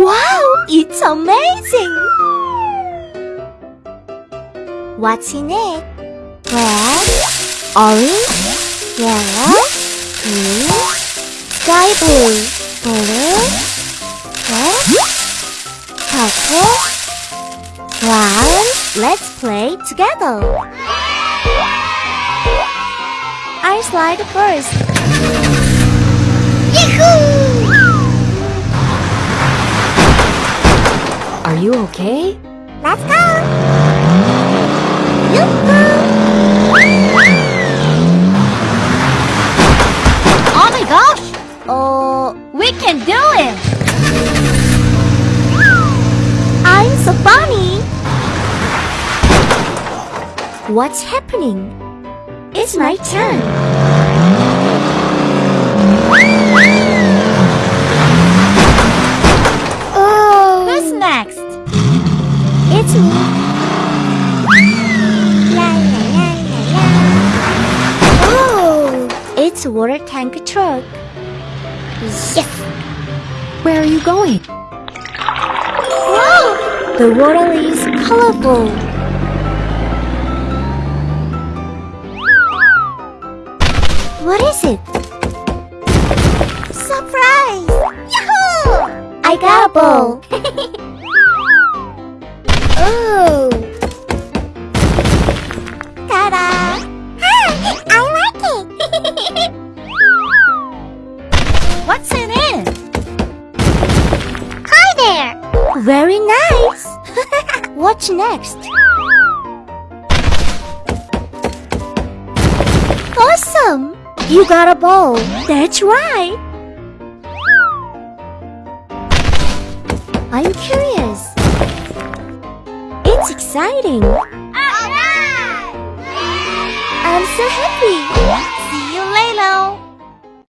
Wow, it's amazing! What's in it? Red, orange, yellow, green, sky blue, blue, red, purple, brown. Let's play together. I slide first. Yahoo! You okay? Let's go! Oh my gosh! Oh, We can do it! I'm so funny! What's happening? It's my turn. Oh, it's a water tank truck. Yes! Where are you going? Wow! The water is colorful. What is it? Surprise! Yahoo! I got a ball. I like it! What's in it? Hi there! Very nice! What's next? Awesome! You got a ball. That's right. I'm curious. It's exciting. Alright! I'm so happy. See you later!